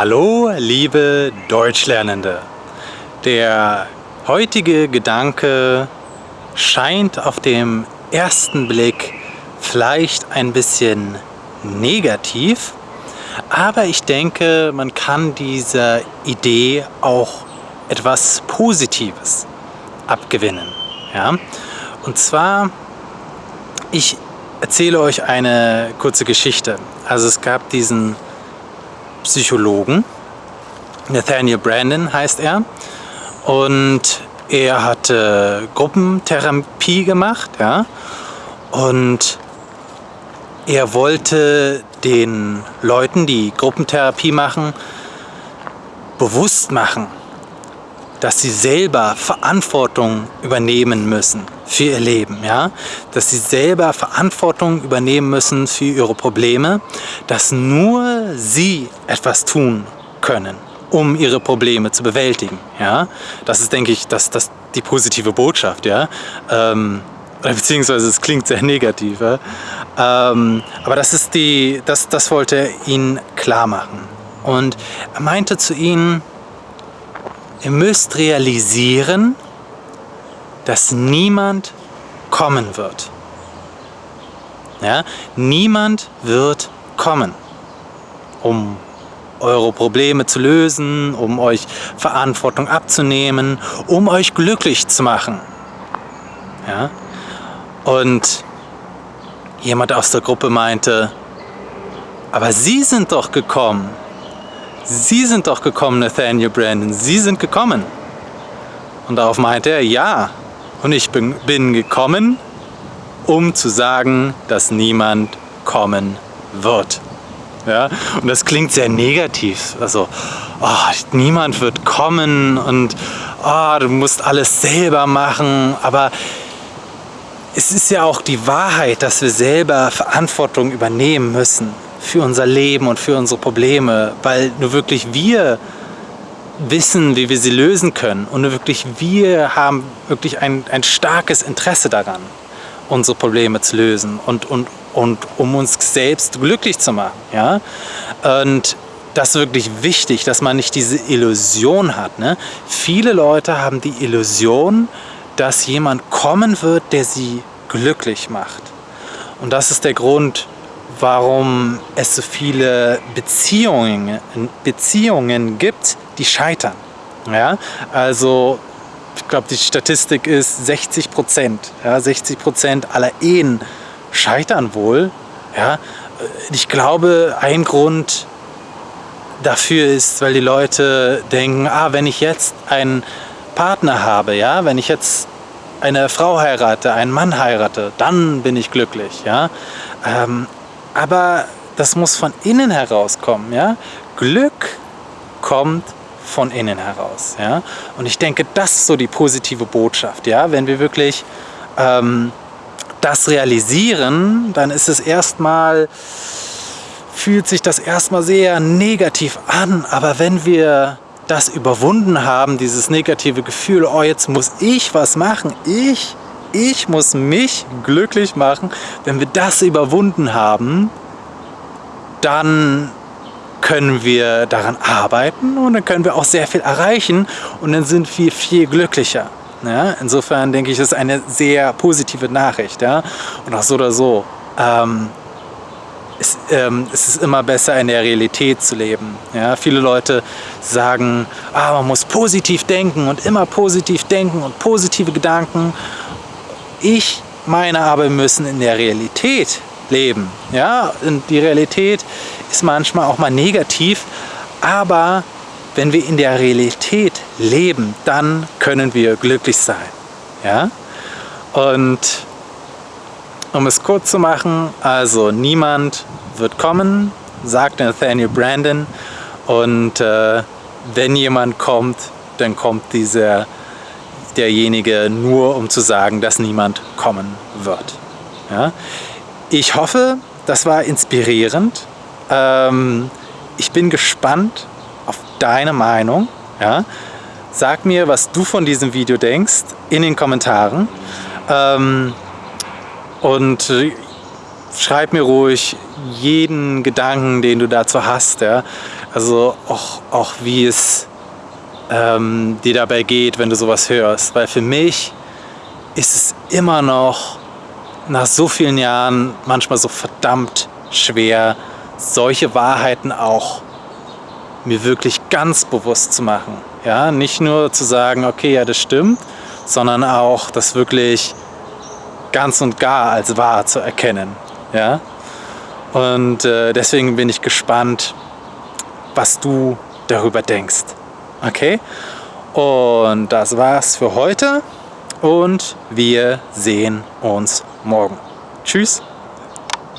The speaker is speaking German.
Hallo, liebe Deutschlernende. Der heutige Gedanke scheint auf dem ersten Blick vielleicht ein bisschen negativ, aber ich denke, man kann dieser Idee auch etwas Positives abgewinnen. Ja? Und zwar, ich erzähle euch eine kurze Geschichte. Also es gab diesen Psychologen, Nathaniel Brandon heißt er, und er hatte Gruppentherapie gemacht, ja, und er wollte den Leuten, die Gruppentherapie machen, bewusst machen, dass sie selber Verantwortung übernehmen müssen für ihr Leben, ja? dass sie selber Verantwortung übernehmen müssen für ihre Probleme, dass nur sie etwas tun können, um ihre Probleme zu bewältigen. Ja? Das ist, denke ich, das, das die positive Botschaft. Ja? Ähm, beziehungsweise es klingt sehr negativ. Ja? Ähm, aber das, ist die, das, das wollte er ihnen klar machen. Und er meinte zu ihnen, Ihr müsst realisieren, dass niemand kommen wird. Ja? Niemand wird kommen, um eure Probleme zu lösen, um euch Verantwortung abzunehmen, um euch glücklich zu machen. Ja? Und jemand aus der Gruppe meinte, aber Sie sind doch gekommen, Sie sind doch gekommen, Nathaniel Brandon, Sie sind gekommen. Und darauf meinte er, ja, und ich bin, bin gekommen, um zu sagen, dass niemand kommen wird. Ja? Und das klingt sehr negativ. Also, oh, niemand wird kommen und oh, du musst alles selber machen. Aber es ist ja auch die Wahrheit, dass wir selber Verantwortung übernehmen müssen für unser Leben und für unsere Probleme, weil nur wirklich wir wissen, wie wir sie lösen können und nur wirklich wir haben wirklich ein, ein starkes Interesse daran, unsere Probleme zu lösen und, und, und um uns selbst glücklich zu machen. Ja? Und das ist wirklich wichtig, dass man nicht diese Illusion hat. Ne? Viele Leute haben die Illusion, dass jemand kommen wird, der sie glücklich macht. Und das ist der Grund, warum es so viele Beziehungen, Beziehungen gibt, die scheitern. Ja? Also ich glaube, die Statistik ist 60 Prozent. Ja? 60 Prozent aller Ehen scheitern wohl. Ja? Ich glaube, ein Grund dafür ist, weil die Leute denken, ah, wenn ich jetzt einen Partner habe, ja, wenn ich jetzt eine Frau heirate, einen Mann heirate, dann bin ich glücklich. Ja? Ähm, aber das muss von innen herauskommen. Ja? Glück kommt von innen heraus. Ja? Und ich denke, das ist so die positive Botschaft. Ja? Wenn wir wirklich ähm, das realisieren, dann ist es erstmal, fühlt sich das erstmal sehr negativ an. Aber wenn wir das überwunden haben, dieses negative Gefühl, oh jetzt muss ich was machen, ich ich muss mich glücklich machen. Wenn wir das überwunden haben, dann können wir daran arbeiten und dann können wir auch sehr viel erreichen und dann sind wir viel glücklicher. Ja? Insofern denke ich, ist eine sehr positive Nachricht. Ja? Und auch so oder so. Ähm, es, ähm, es, ist immer besser, in der Realität zu leben. Ja? Viele Leute sagen, ah, man muss positiv denken und immer positiv denken und positive Gedanken ich meine aber, wir müssen in der Realität leben. Ja, und die Realität ist manchmal auch mal negativ, aber wenn wir in der Realität leben, dann können wir glücklich sein. Ja? Und um es kurz zu machen, also niemand wird kommen, sagt Nathaniel Brandon. Und äh, wenn jemand kommt, dann kommt dieser derjenige nur, um zu sagen, dass niemand kommen wird. Ja? Ich hoffe, das war inspirierend. Ähm, ich bin gespannt auf deine Meinung. Ja? Sag mir, was du von diesem Video denkst in den Kommentaren. Ähm, und äh, schreib mir ruhig jeden Gedanken, den du dazu hast. Ja? Also auch, auch wie es ähm, dir dabei geht, wenn du sowas hörst. Weil für mich ist es immer noch nach so vielen Jahren manchmal so verdammt schwer, solche Wahrheiten auch mir wirklich ganz bewusst zu machen. Ja, nicht nur zu sagen, okay, ja, das stimmt, sondern auch das wirklich ganz und gar als wahr zu erkennen. Ja? Und äh, deswegen bin ich gespannt, was du darüber denkst. Okay? Und das war's für heute und wir sehen uns morgen. Tschüss!